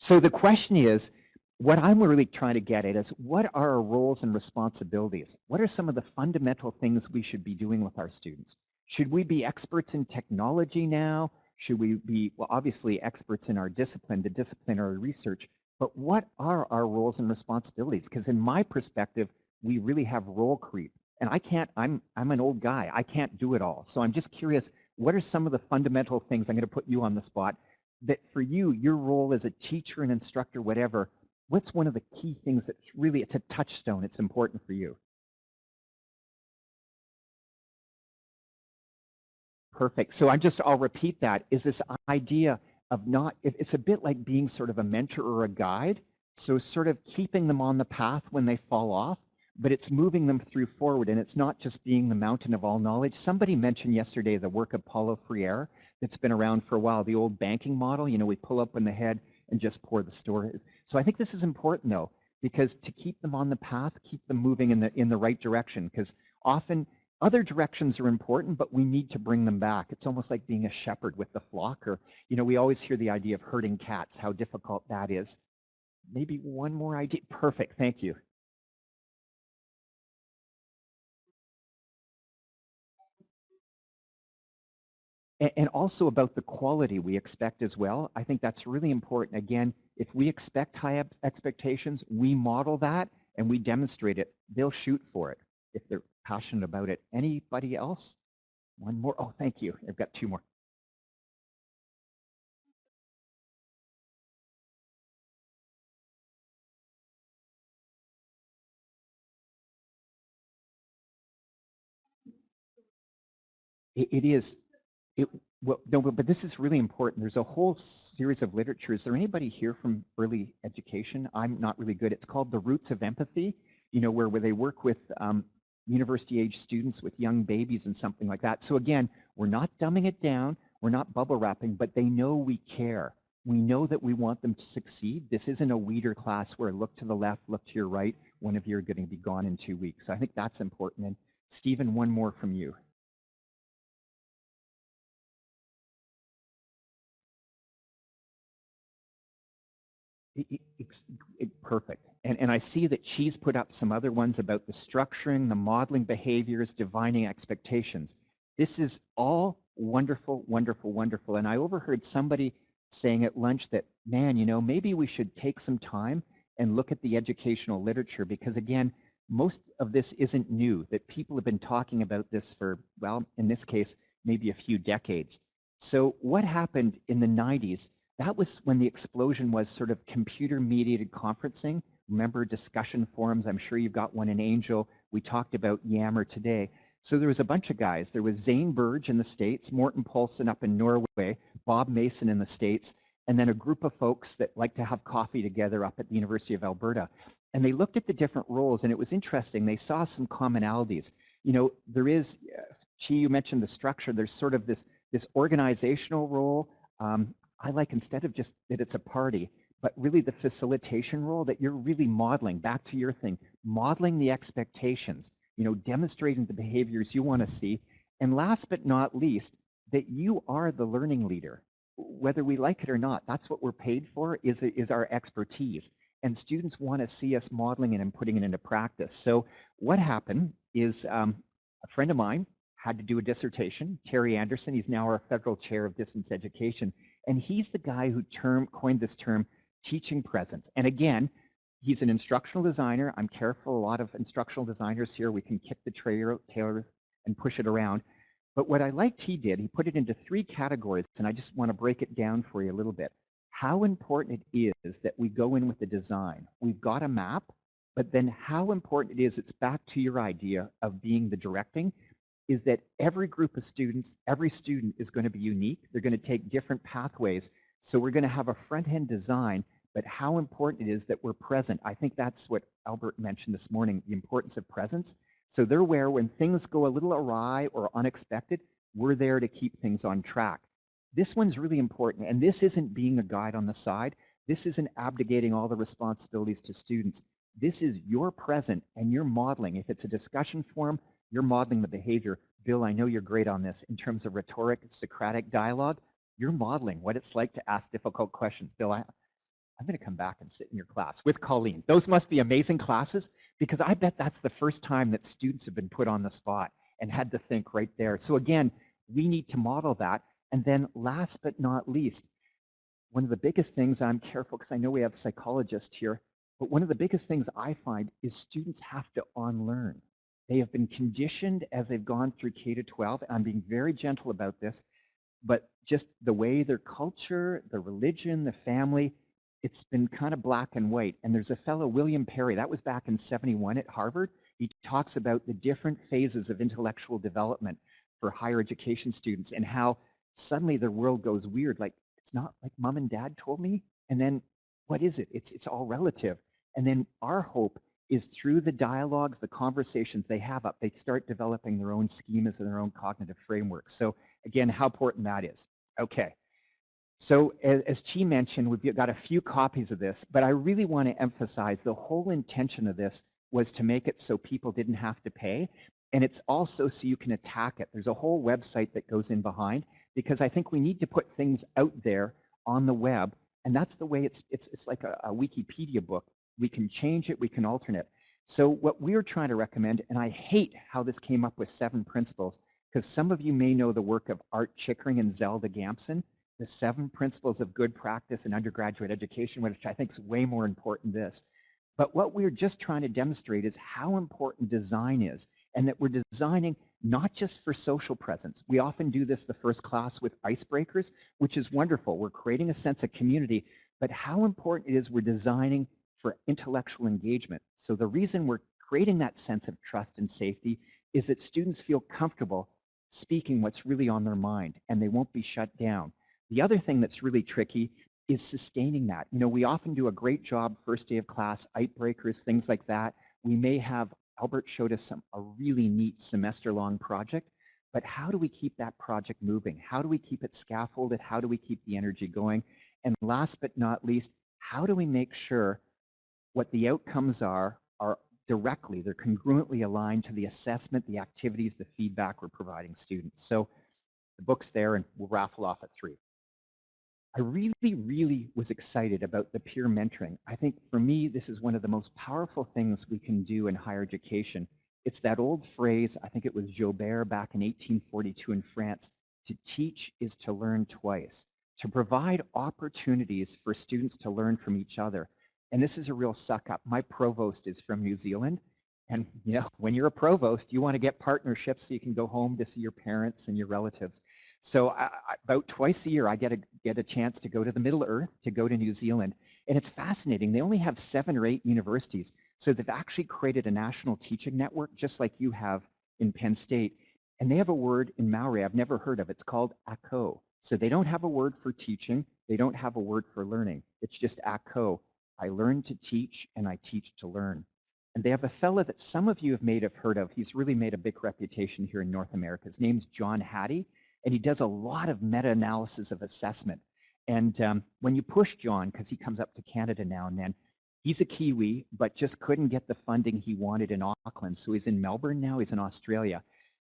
[SPEAKER 2] So the question is, what I'm really trying to get at is what are our roles and responsibilities? What are some of the fundamental things we should be doing with our students? Should we be experts in technology now? Should we be, well, obviously experts in our discipline, the disciplinary research, but what are our roles and responsibilities? Because in my perspective, we really have role creep. And I can't, I'm, I'm an old guy. I can't do it all. So I'm just curious, what are some of the fundamental things, I'm going to put you on the spot, that for you, your role as a teacher and instructor, whatever, what's one of the key things that's really, it's a touchstone, it's important for you? Perfect. So I'm just, I'll repeat that, is this idea of not, it- it's a bit like being sort of a mentor or a guide. So sort of keeping them on the path when they fall off, but it's moving them through forward. And it's not just being the mountain of all knowledge. Somebody mentioned yesterday the work of Paulo Freire that's been around for a while, the old banking model, you know, we pull up in the head and just pour the stories. So I think this is important though, because to keep them on the path, keep them moving in the in the right direction, because often other directions are important, but we need to bring them back. It's almost like being a shepherd with the flock or, you know, we always hear the idea of herding cats, how difficult that is. Maybe one more idea. Perfect. Thank you. And also about the quality we expect as well. I think that's really important. Again, if we expect high expectations, we model that and we demonstrate it. They'll shoot for it if they're passionate about it. Anybody else? One more. Oh, thank you. I've got two more. it, it is it, well, no, but, this is really important. There's a whole series of literature. Is there anybody here from early education? I'm not really good. It's called The Roots of Empathy, you know, where, where they work with um, university age students with young babies and something like that. So again, we're not dumbing it down. We're not bubble wrapping, but they know we care. We know that we want them to succeed. This isn't a weeder class where look to the left, look to your right. One of you are going to be gone in two weeks. I think that's important. And Stephen, one more from you. It, it, perfect. And, and I see that she's put up some other ones about the structuring, the modeling behaviors, divining expectations. This is all wonderful, wonderful, wonderful. And I overheard somebody saying at lunch that, man, you know, maybe we should take some time and look at the educational literature because again, most of this isn't new, that people have been talking about this for, well, in this case, maybe a few decades. So what happened in the 90s that was when the explosion was sort of computer mediated conferencing. Remember discussion forums? I'm sure you've got one in Angel. We talked about Yammer today. So there was a bunch of guys. There was Zane Berge in the States, Morten Paulsen up in Norway, Bob Mason in the States, and then a group of folks that like to have coffee together up at the University of Alberta. And they looked at the different roles, and it was interesting. They saw some commonalities. You know, there is, uh, Chi, you mentioned the structure. There's sort of this, this organizational role, um, I like instead of just that it's a party, but really the facilitation role that you're really modeling, back to your thing, modeling the expectations, you know, demonstrating the behaviors you want to see. And last but not least, that you are the learning leader. Whether we like it or not, that's what we're paid for is, is our expertise. And students want to see us modeling it and putting it into practice. So what happened is um, a friend of mine had to do a dissertation, Terry Anderson, he's now our federal chair of distance education. And he's the guy who term, coined this term teaching presence. And again, he's an instructional designer. I'm careful, a lot of instructional designers here, we can kick the trailer, tailor and push it around. But what I liked he did, he put it into three categories, and I just want to break it down for you a little bit. How important it is that we go in with the design. We've got a map, but then how important it is, it's back to your idea of being the directing is that every group of students, every student is going to be unique. They're going to take different pathways. So we're going to have a front-end design, but how important it is that we're present. I think that's what Albert mentioned this morning, the importance of presence. So they're where when things go a little awry or unexpected, we're there to keep things on track. This one's really important, and this isn't being a guide on the side. This isn't abdicating all the responsibilities to students. This is your present and you're modeling. If it's a discussion forum, you're modeling the behavior. Bill, I know you're great on this in terms of rhetoric, Socratic dialogue. You're modeling what it's like to ask difficult questions. Bill, I, I'm going to come back and sit in your class with Colleen. Those must be amazing classes because I bet that's the first time that students have been put on the spot and had to think right there. So again, we need to model that. And then last but not least, one of the biggest things, I'm careful because I know we have psychologists here, but one of the biggest things I find is students have to unlearn. They have been conditioned as they've gone through K to 12. I'm being very gentle about this, but just the way their culture, the religion, the family, it's been kind of black and white. And there's a fellow, William Perry, that was back in 71 at Harvard. He talks about the different phases of intellectual development for higher education students and how suddenly their world goes weird. Like, it's not like mom and dad told me. And then what is it? It's, it's all relative. And then our hope is through the dialogues, the conversations they have up, they start developing their own schemas and their own cognitive frameworks. So again, how important that is. Okay. So as, as Chi mentioned, we've got a few copies of this, but I really want to emphasize the whole intention of this was to make it so people didn't have to pay. And it's also so you can attack it. There's a whole website that goes in behind because I think we need to put things out there on the web. And that's the way it's, it's, it's like a, a Wikipedia book. We can change it, we can alternate. So what we're trying to recommend, and I hate how this came up with seven principles, because some of you may know the work of Art Chickering and Zelda Gamson, the seven principles of good practice in undergraduate education, which I think is way more important than this. But what we're just trying to demonstrate is how important design is and that we're designing not just for social presence. We often do this the first class with icebreakers, which is wonderful. We're creating a sense of community, but how important it is we're designing for intellectual engagement. So the reason we're creating that sense of trust and safety is that students feel comfortable speaking what's really on their mind and they won't be shut down. The other thing that's really tricky is sustaining that. You know, we often do a great job first day of class, icebreakers, things like that. We may have, Albert showed us some a really neat semester long project, but how do we keep that project moving? How do we keep it scaffolded? How do we keep the energy going? And last but not least, how do we make sure what the outcomes are are directly, they're congruently aligned to the assessment, the activities, the feedback we're providing students. So the book's there and we'll raffle off at three. I really, really was excited about the peer mentoring. I think for me, this is one of the most powerful things we can do in higher education. It's that old phrase, I think it was Joubert back in 1842 in France, to teach is to learn twice, to provide opportunities for students to learn from each other. And this is a real suck up. My provost is from New Zealand. And you know, when you're a provost, you want to get partnerships so you can go home to see your parents and your relatives. So I, about twice a year, I get a get a chance to go to the Middle Earth, to go to New Zealand, and it's fascinating. They only have seven or eight universities, so they've actually created a national teaching network, just like you have in Penn State. And they have a word in Maori I've never heard of. It's called ako. So they don't have a word for teaching. They don't have a word for learning. It's just ako. I learn to teach and I teach to learn. And they have a fella that some of you have made have heard of. He's really made a big reputation here in North America. His name's John Hattie, and he does a lot of meta-analysis of assessment. And um, when you push John, because he comes up to Canada now and then, he's a Kiwi, but just couldn't get the funding he wanted in Auckland. So he's in Melbourne now, he's in Australia.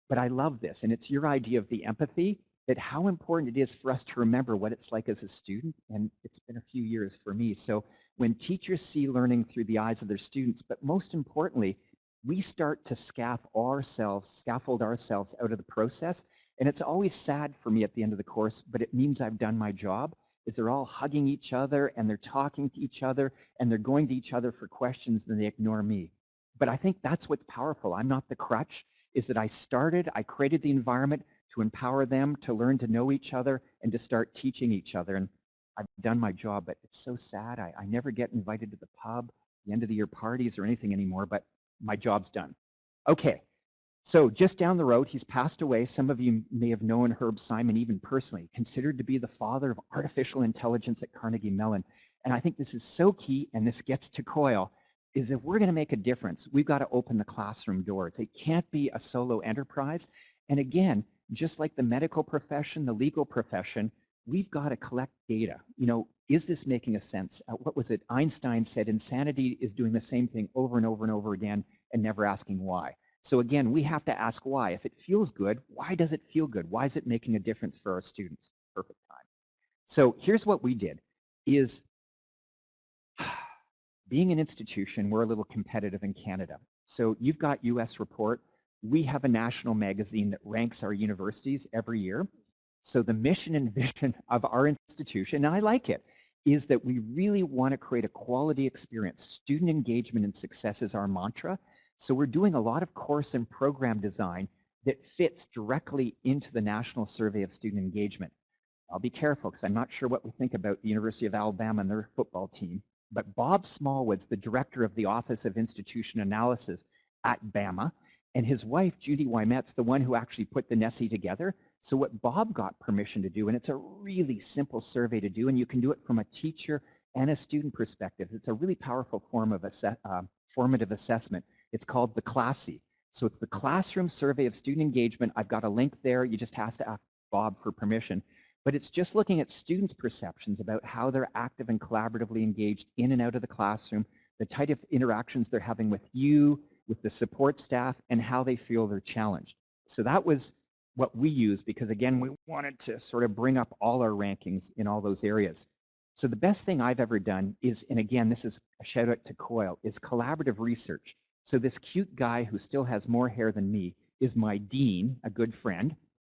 [SPEAKER 2] But I love this, and it's your idea of the empathy, that how important it is for us to remember what it's like as a student, and it's been a few years for me. So when teachers see learning through the eyes of their students, but most importantly, we start to scaffold ourselves, scaffold ourselves out of the process. And it's always sad for me at the end of the course, but it means I've done my job, is they're all hugging each other and they're talking to each other and they're going to each other for questions and they ignore me. But I think that's what's powerful. I'm not the crutch, is that I started, I created the environment to empower them to learn to know each other and to start teaching each other. And I've done my job, but it's so sad. I, I never get invited to the pub, the end of the year parties or anything anymore, but my job's done. Okay, so just down the road, he's passed away. Some of you may have known Herb Simon even personally, considered to be the father of artificial intelligence at Carnegie Mellon. And I think this is so key, and this gets to COIL, is if we're going to make a difference, we've got to open the classroom doors. It can't be a solo enterprise. And again, just like the medical profession, the legal profession, we've got to collect data. You know, is this making a sense? Uh, what was it? Einstein said insanity is doing the same thing over and over and over again and never asking why. So again, we have to ask why. If it feels good, why does it feel good? Why is it making a difference for our students? Perfect time. So here's what we did is being an institution, we're a little competitive in Canada. So you've got US Report. We have a national magazine that ranks our universities every year. So the mission and vision of our institution, and I like it, is that we really want to create a quality experience. Student engagement and success is our mantra. So we're doing a lot of course and program design that fits directly into the National Survey of Student Engagement. I'll be careful because I'm not sure what we think about the University of Alabama and their football team. But Bob Smallwood's the director of the Office of Institution Analysis at BAMA, and his wife, Judy Ouimet's the one who actually put the NSSE together. So what Bob got permission to do, and it's a really simple survey to do, and you can do it from a teacher and a student perspective. It's a really powerful form of asse uh, formative assessment. It's called the CLASSE. So it's the Classroom Survey of Student Engagement. I've got a link there. You just have to ask Bob for permission. But it's just looking at students' perceptions about how they're active and collaboratively engaged in and out of the classroom, the type of interactions they're having with you, with the support staff, and how they feel they're challenged. So that was what we used because again, we wanted to sort of bring up all our rankings in all those areas. So the best thing I've ever done is, and again, this is a shout out to COIL, is collaborative research. So this cute guy who still has more hair than me is my dean, a good friend,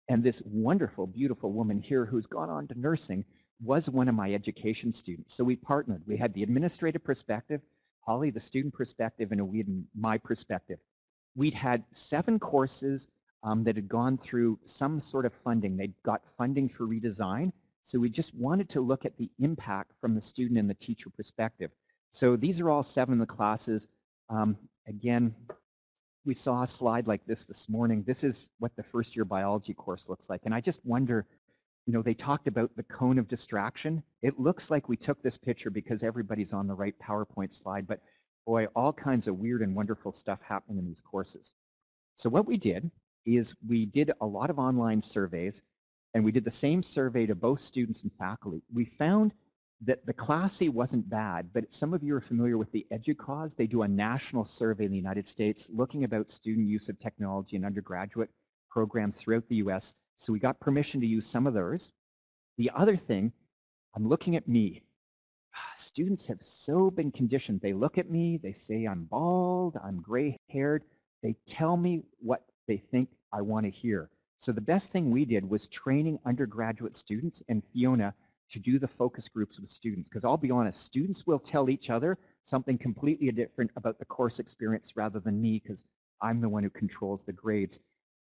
[SPEAKER 2] and this wonderful, beautiful woman here who's gone on to nursing was one of my education students. So we partnered. We had the administrative perspective, Holly the student perspective, and had my perspective. We'd had seven courses um, that had gone through some sort of funding. They'd got funding for redesign. So we just wanted to look at the impact from the student and the teacher perspective. So these are all seven of the classes. Um, again, we saw a slide like this this morning. This is what the first year biology course looks like. And I just wonder, you know, they talked about the cone of distraction. It looks like we took this picture because everybody's on the right PowerPoint slide, but boy, all kinds of weird and wonderful stuff happening in these courses. So what we did is we did a lot of online surveys and we did the same survey to both students and faculty. We found that the CLASSE wasn't bad, but some of you are familiar with the EDUCAUSE. They do a national survey in the United States looking about student use of technology in undergraduate programs throughout the US. So we got permission to use some of those. The other thing, I'm looking at me. Ah, students have so been conditioned. They look at me, they say I'm bald, I'm gray haired. They tell me what they think I want to hear. So the best thing we did was training undergraduate students and Fiona to do the focus groups with students. Because I'll be honest, students will tell each other something completely different about the course experience rather than me because I'm the one who controls the grades.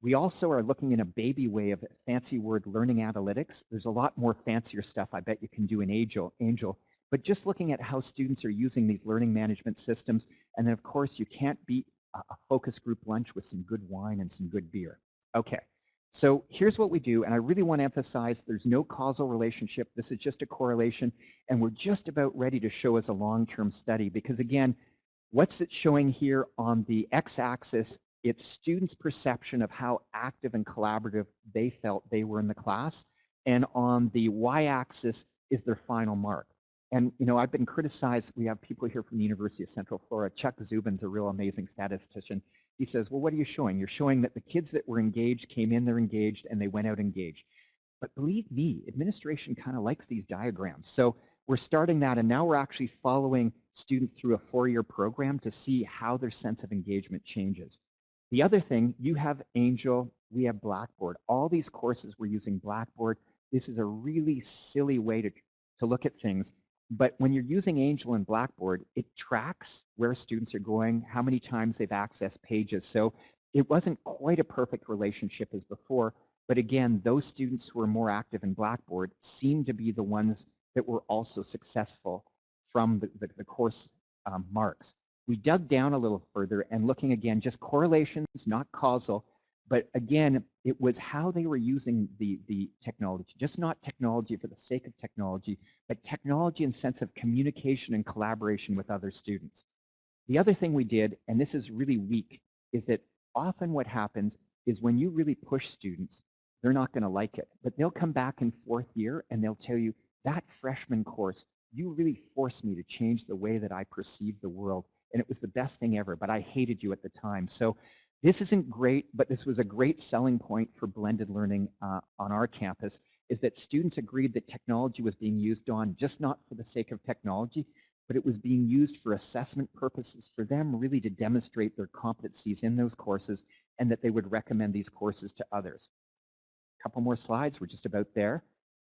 [SPEAKER 2] We also are looking in a baby way of fancy word learning analytics. There's a lot more fancier stuff I bet you can do in Angel, Angel. But just looking at how students are using these learning management systems. And then of course you can't beat a focus group lunch with some good wine and some good beer. Okay, so here's what we do, and I really want to emphasize there's no causal relationship. This is just a correlation, and we're just about ready to show as a long-term study because again, what's it showing here on the x-axis? It's students' perception of how active and collaborative they felt they were in the class, and on the y-axis is their final mark. And you know, I've been criticized. We have people here from the University of Central Florida. Chuck Dziuban's a real amazing statistician. He says, well, what are you showing? You're showing that the kids that were engaged came in, they're engaged, and they went out engaged. But believe me, administration kind of likes these diagrams. So we're starting that, and now we're actually following students through a four-year program to see how their sense of engagement changes. The other thing, you have Angel, we have Blackboard. All these courses we're using Blackboard. This is a really silly way to, to look at things. But when you're using Angel and Blackboard, it tracks where students are going, how many times they've accessed pages. So it wasn't quite a perfect relationship as before. But again, those students who are more active in Blackboard seem to be the ones that were also successful from the, the, the course um, marks. We dug down a little further and looking again, just correlations, not causal, but again, it was how they were using the, the technology, just not technology for the sake of technology, but technology in sense of communication and collaboration with other students. The other thing we did, and this is really weak, is that often what happens is when you really push students, they're not going to like it, but they'll come back in fourth year and they'll tell you, that freshman course, you really forced me to change the way that I perceive the world, and it was the best thing ever, but I hated you at the time. So this isn't great, but this was a great selling point for blended learning uh, on our campus, is that students agreed that technology was being used on just not for the sake of technology, but it was being used for assessment purposes for them really to demonstrate their competencies in those courses and that they would recommend these courses to others. A couple more slides, we're just about there.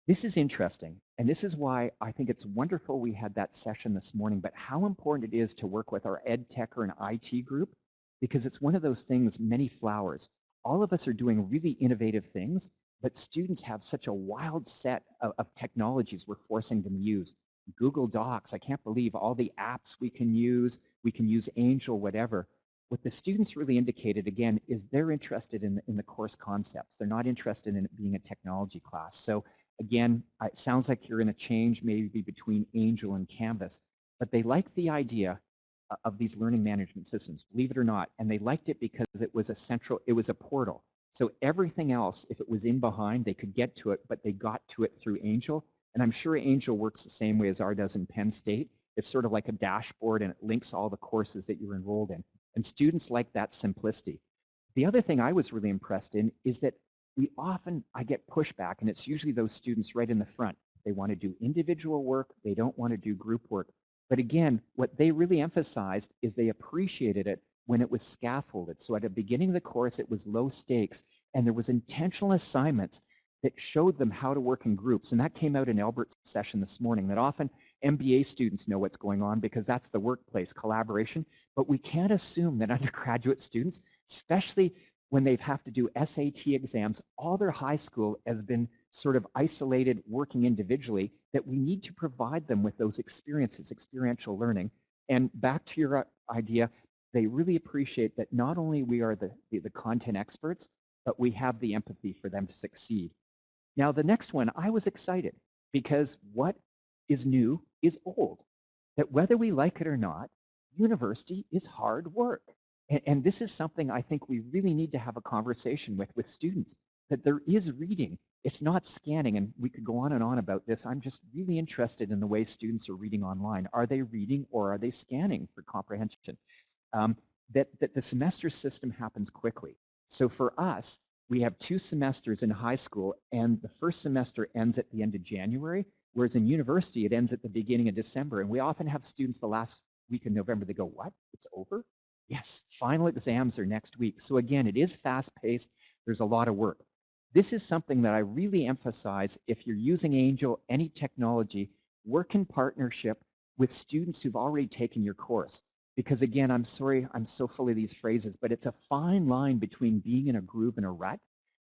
[SPEAKER 2] This is interesting, and this is why I think it's wonderful we had that session this morning, but how important it is to work with our ed tech or an IT group because it's one of those things, many flowers. All of us are doing really innovative things, but students have such a wild set of, of technologies we're forcing them to use. Google Docs, I can't believe all the apps we can use. We can use Angel, whatever. What the students really indicated, again, is they're interested in, in the course concepts. They're not interested in it being a technology class. So again, it sounds like you're in a change maybe between Angel and Canvas, but they liked the idea uh, of these learning management systems, believe it or not. And they liked it because it was a central, it was a portal. So everything else, if it was in behind, they could get to it, but they got to it through Angel. And I'm sure Angel works the same way as R does in Penn State. It's sort of like a dashboard and it links all the courses that you're enrolled in. And students like that simplicity. The other thing I was really impressed in is that we often, I get pushback, and it's usually those students right in the front. They want to do individual work. They don't want to do group work. But again, what they really emphasized is they appreciated it when it was scaffolded. So at the beginning of the course, it was low stakes, and there was intentional assignments that showed them how to work in groups. And that came out in Albert's session this morning, that often MBA students know what's going on because that's the workplace collaboration. But we can't assume that undergraduate students, especially when they have to do SAT exams, all their high school has been sort of isolated working individually, that we need to provide them with those experiences, experiential learning. And back to your uh, idea, they really appreciate that not only we are the, the, the content experts, but we have the empathy for them to succeed. Now, the next one, I was excited because what is new is old. That whether we like it or not, university is hard work. And, and this is something I think we really need to have a conversation with with students, that there is reading. It's not scanning, and we could go on and on about this. I'm just really interested in the way students are reading online. Are they reading or are they scanning for comprehension? Um, that, that the semester system happens quickly. So for us, we have two semesters in high school, and the first semester ends at the end of January, whereas in university, it ends at the beginning of December. And we often have students the last week in November, they go, what, it's over? Yes, final exams are next week. So again, it is fast-paced. There's a lot of work. This is something that I really emphasize if you're using Angel, any technology, work in partnership with students who've already taken your course. Because again, I'm sorry, I'm so full of these phrases, but it's a fine line between being in a groove and a rut.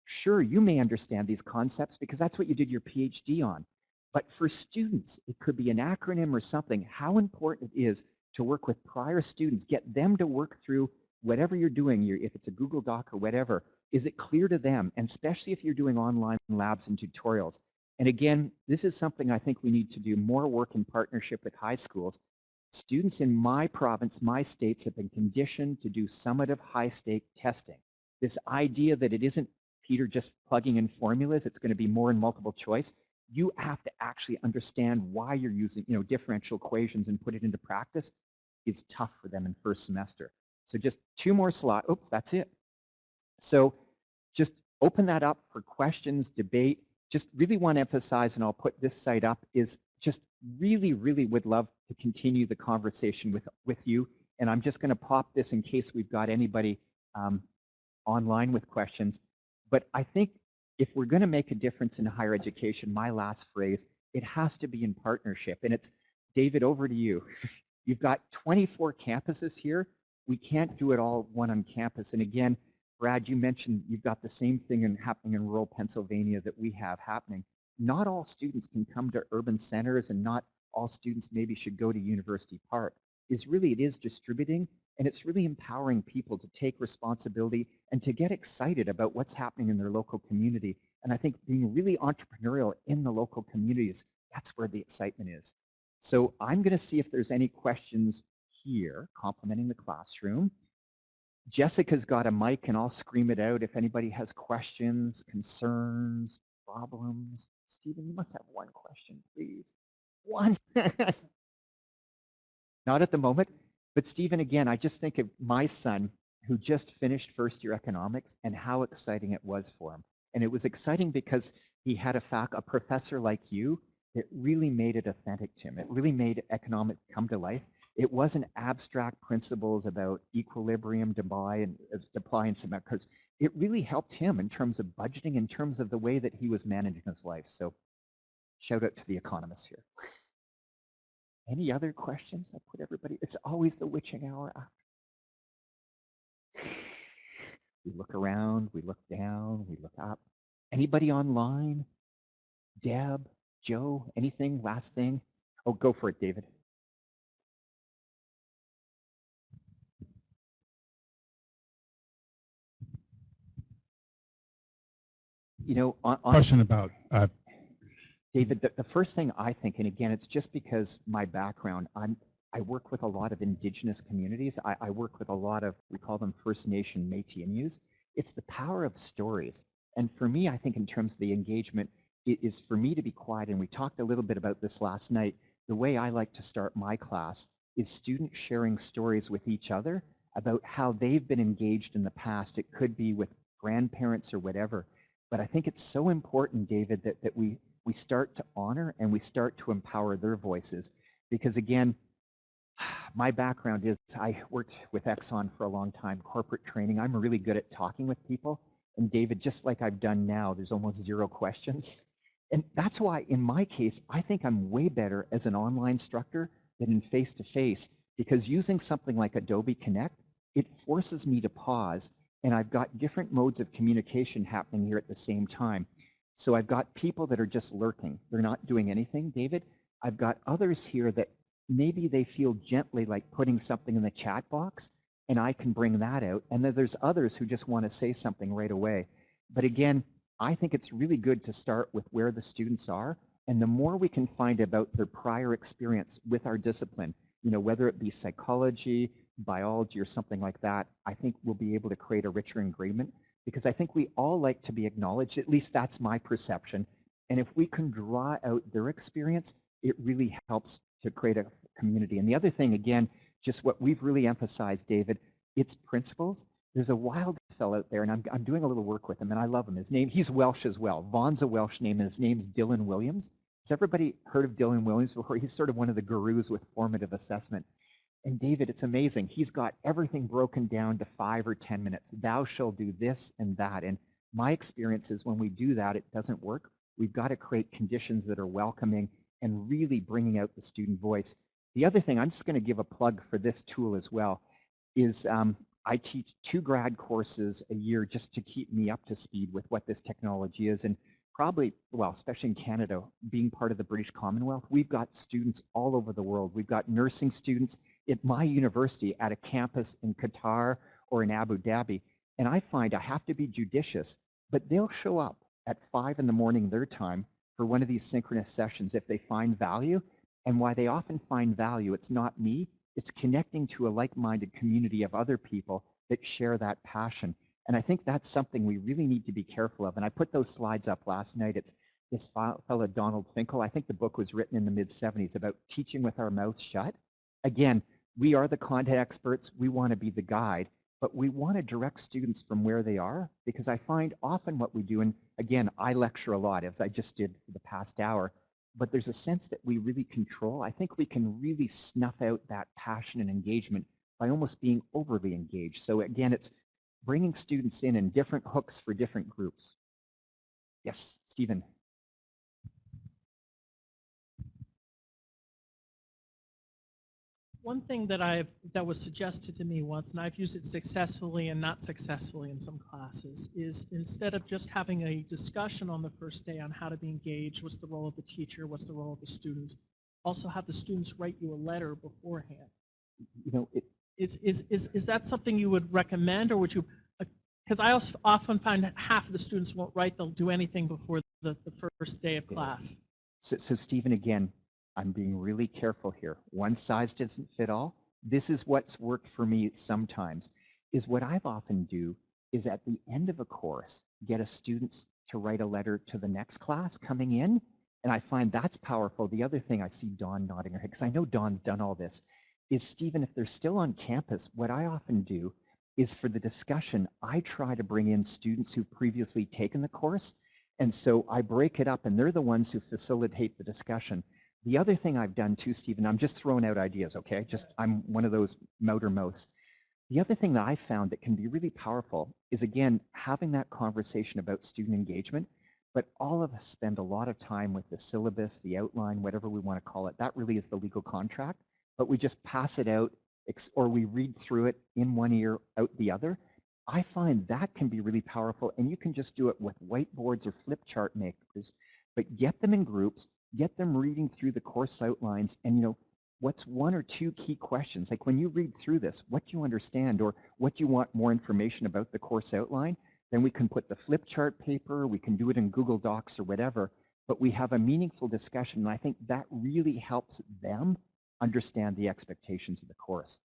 [SPEAKER 2] Sure, you may understand these concepts because that's what you did your PhD on. But for students, it could be an acronym or something, how important it is to work with prior students, get them to work through whatever you're doing, if it's a Google Doc or whatever, is it clear to them? And especially if you're doing online labs and tutorials. And again, this is something I think we need to do more work in partnership with high schools. Students in my province, my states have been conditioned to do summative high stake testing. This idea that it isn't Peter just plugging in formulas, it's going to be more in multiple choice. You have to actually understand why you're using you know, differential equations and put it into practice is tough for them in first semester. So just two more slots. Oops, that's it. So just open that up for questions, debate. Just really want to emphasize, and I'll put this site up, is just really, really would love to continue the conversation with, with you. And I'm just going to pop this in case we've got anybody um, online with questions. But I think if we're going to make a difference in higher education, my last phrase, it has to be in partnership. And it's, David, over to you. You've got 24 campuses here. We can't do it all one on campus. And again, Brad, you mentioned you've got the same thing in, happening in rural Pennsylvania that we have happening. Not all students can come to urban centers and not all students maybe should go to University Park. Is really, it is distributing and it's really empowering people to take responsibility and to get excited about what's happening in their local community. And I think being really entrepreneurial in the local communities, that's where the excitement is. So I'm going to see if there's any questions here complementing the classroom. Jessica's got a mic and I'll scream it out if anybody has questions, concerns, problems. Stephen, you must have one question, please. One. Not at the moment, but Stephen, again, I just think of my son who just finished first year economics and how exciting it was for him. And it was exciting because he had a, fac a professor like you it really made it authentic to him. It really made economics come to life. It wasn't abstract principles about equilibrium, Dubai, and uh, supply and demand, it really helped him in terms of budgeting, in terms of the way that he was managing his life. So shout out to the economists here. Any other questions? I put everybody, it's always the witching hour. We look around, we look down, we look up. Anybody online? Deb, Joe, anything? Last thing? Oh, go for it, David. You know, on, on
[SPEAKER 3] Question about, uh,
[SPEAKER 2] David, the, the first thing I think, and again, it's just because my background, I'm, I work with a lot of indigenous communities. I, I work with a lot of, we call them First Nation Métis Inus. It's the power of stories. And for me, I think in terms of the engagement, is for me to be quiet, and we talked a little bit about this last night, the way I like to start my class is students sharing stories with each other about how they've been engaged in the past. It could be with grandparents or whatever. But I think it's so important, David, that, that we, we start to honor and we start to empower their voices. Because again, my background is I worked with Exxon for a long time, corporate training. I'm really good at talking with people. And David, just like I've done now, there's almost zero questions. And that's why in my case, I think I'm way better as an online instructor than in face-to-face because using something like Adobe Connect, it forces me to pause and I've got different modes of communication happening here at the same time. So I've got people that are just lurking. They're not doing anything, David. I've got others here that maybe they feel gently like putting something in the chat box and I can bring that out. And then there's others who just want to say something right away. But again, I think it's really good to start with where the students are. And the more we can find about their prior experience with our discipline, you know, whether it be psychology, biology, or something like that, I think we'll be able to create a richer agreement because I think we all like to be acknowledged. At least that's my perception. And if we can draw out their experience, it really helps to create a community. And the other thing, again, just what we've really emphasized, David, it's principles. There's a wild fellow out there, and I'm, I'm doing a little work with him, and I love him. His name, he's Welsh as well. Vaughan's a Welsh name, and his name's Dylan Williams. Has everybody heard of Dylan Williams before? He's sort of one of the gurus with formative assessment. And David, it's amazing. He's got everything broken down to five or 10 minutes. Thou shall do this and that. And my experience is when we do that, it doesn't work. We've got to create conditions that are welcoming and really bringing out the student voice. The other thing, I'm just going to give a plug for this tool as well, is um, I teach two grad courses a year just to keep me up to speed with what this technology is. And probably, well, especially in Canada, being part of the British Commonwealth, we've got students all over the world. We've got nursing students at my university at a campus in Qatar or in Abu Dhabi. And I find I have to be judicious, but they'll show up at five in the morning their time for one of these synchronous sessions if they find value. And why they often find value, it's not me, it's connecting to a like-minded community of other people that share that passion. And I think that's something we really need to be careful of. And I put those slides up last night. It's this fellow Donald Finkel. I think the book was written in the mid 70s about teaching with our mouths shut. Again, we are the content experts. We want to be the guide, but we want to direct students from where they are because I find often what we do, and again, I lecture a lot as I just did for the past hour, but there's a sense that we really control. I think we can really snuff out that passion and engagement by almost being overly engaged. So again, it's bringing students in in different hooks for different groups. Yes, Stephen.
[SPEAKER 3] One thing that I've that was suggested to me once, and I've used it successfully and not successfully in some classes, is instead of just having a discussion on the first day on how to be engaged, what's the role of the teacher, what's the role of the student, also have the students write you a letter beforehand.
[SPEAKER 2] You know, it,
[SPEAKER 3] Is is is is that something you would recommend, or would you? Uh, because I also often find half of the students won't write; they'll do anything before the, the first day of class.
[SPEAKER 2] So, so Stephen, again, I'm being really careful here. One size doesn't fit all. This is what's worked for me sometimes, is what I've often do is at the end of a course, get a students to write a letter to the next class coming in. And I find that's powerful. The other thing I see Dawn nodding her head, because I know Dawn's done all this, is Stephen, if they're still on campus, what I often do is for the discussion, I try to bring in students who've previously taken the course. And so I break it up and they're the ones who facilitate the discussion. The other thing I've done too, Stephen, I'm just throwing out ideas, okay? Just I'm one of those motor mouths. The other thing that I found that can be really powerful is again having that conversation about student engagement. But all of us spend a lot of time with the syllabus, the outline, whatever we want to call it. That really is the legal contract. But we just pass it out or we read through it in one ear, out the other. I find that can be really powerful. And you can just do it with whiteboards or flip chart makers, but get them in groups get them reading through the course outlines and you know what's one or two key questions like when you read through this what do you understand or what do you want more information about the course outline then we can put the flip chart paper we can do it in google docs or whatever but we have a meaningful discussion and i think that really helps them understand the expectations of the course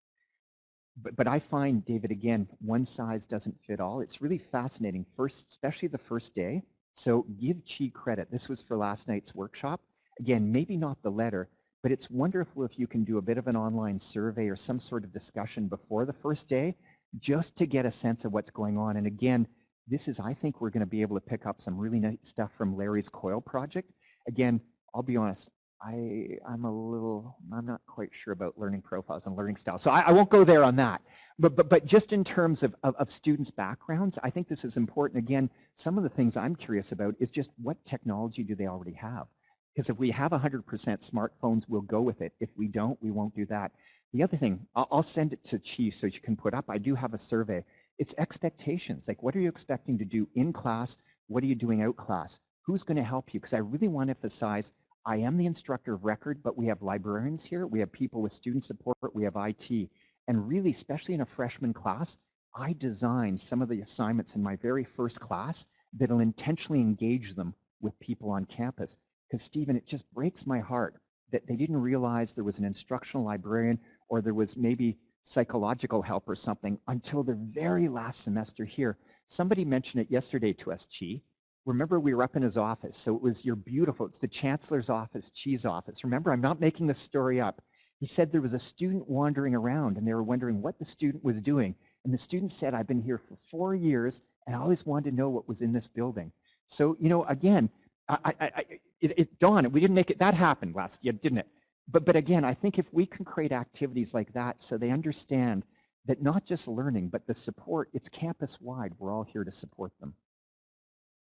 [SPEAKER 2] but, but I find, David, again, one size doesn't fit all. It's really fascinating, first, especially the first day. So give Chi credit. This was for last night's workshop again, maybe not the letter, but it's wonderful if you can do a bit of an online survey or some sort of discussion before the first day, just to get a sense of what's going on. And again, this is, I think we're going to be able to pick up some really nice stuff from Larry's COIL project. Again, I'll be honest, I, I'm a little, I'm not quite sure about learning profiles and learning styles. So I, I won't go there on that. But, but, but just in terms of, of, of students' backgrounds, I think this is important. Again, some of the things I'm curious about is just what technology do they already have? Because if we have 100% smartphones, we'll go with it. If we don't, we won't do that. The other thing, I'll, I'll send it to Chi so you can put up. I do have a survey. It's expectations. Like, what are you expecting to do in class? What are you doing out class? Who's going to help you? Because I really want to emphasize I am the instructor of record, but we have librarians here. We have people with student support. We have IT. And really, especially in a freshman class, I designed some of the assignments in my very first class that'll intentionally engage them with people on campus. Because Stephen, it just breaks my heart that they didn't realize there was an instructional librarian or there was maybe psychological help or something until the very last semester here. Somebody mentioned it yesterday to us, Chi. Remember, we were up in his office, so it was your beautiful, it's the chancellor's office, Chi's office. Remember, I'm not making this story up. He said there was a student wandering around and they were wondering what the student was doing. And the student said, I've been here for four years and I always wanted to know what was in this building. So, you know, again, I, I, I, it, it dawned, we didn't make it, that happened last year, didn't it? But, but again, I think if we can create activities like that so they understand that not just learning, but the support, it's campus wide. We're all here to support them.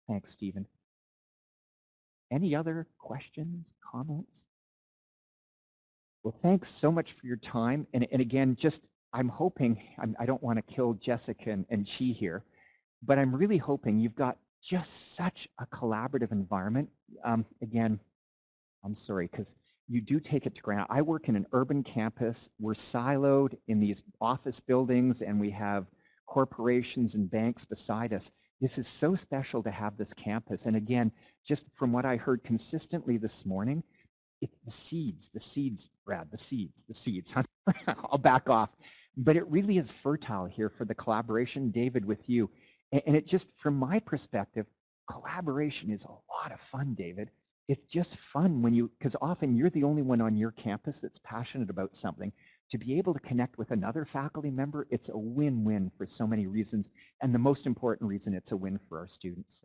[SPEAKER 2] Thanks, Stephen. Any other questions, comments? Well, thanks so much for your time. And, and again, just I'm hoping, I'm, I do not want to kill Jessica and, and Chi here, but I'm really hoping you've got just such a collaborative environment. Um, again, I'm sorry, because you do take it to granted. I work in an urban campus. We're siloed in these office buildings and we have corporations and banks beside us. This is so special to have this campus. And again, just from what I heard consistently this morning, it's the seeds, the seeds, Brad, the seeds, the seeds. I'll back off. But it really is fertile here for the collaboration, David, with you. And it just, from my perspective, collaboration is a lot of fun, David it's just fun when you, because often you're the only one on your campus that's passionate about something. To be able to connect with another faculty member, it's a win-win for so many reasons. And the most important reason, it's a win for our students.